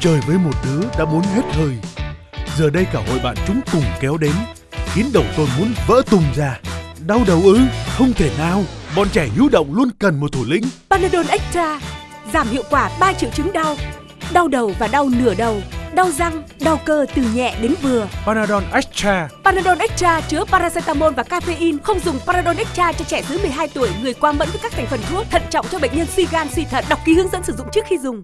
chơi với một đứa đã muốn hết hơi. Giờ đây cả hội bạn chúng cùng kéo đến, khiến đầu tôi muốn vỡ tung ra. Đau đầu ư? Không thể nào. Bọn trẻ nhu động luôn cần một thủ lĩnh. Panadol Extra giảm hiệu quả 3 triệu chứng đau, đau đầu và đau nửa đầu, đau răng, đau cơ từ nhẹ đến vừa. Panadol Extra. Panadol Extra chứa paracetamol và caffeine, không dùng Panadol Extra cho trẻ dưới 12 tuổi, người quá mẫn với các thành phần thuốc, thận trọng cho bệnh nhân suy gan suy thận. Đọc ký hướng dẫn sử dụng trước khi dùng.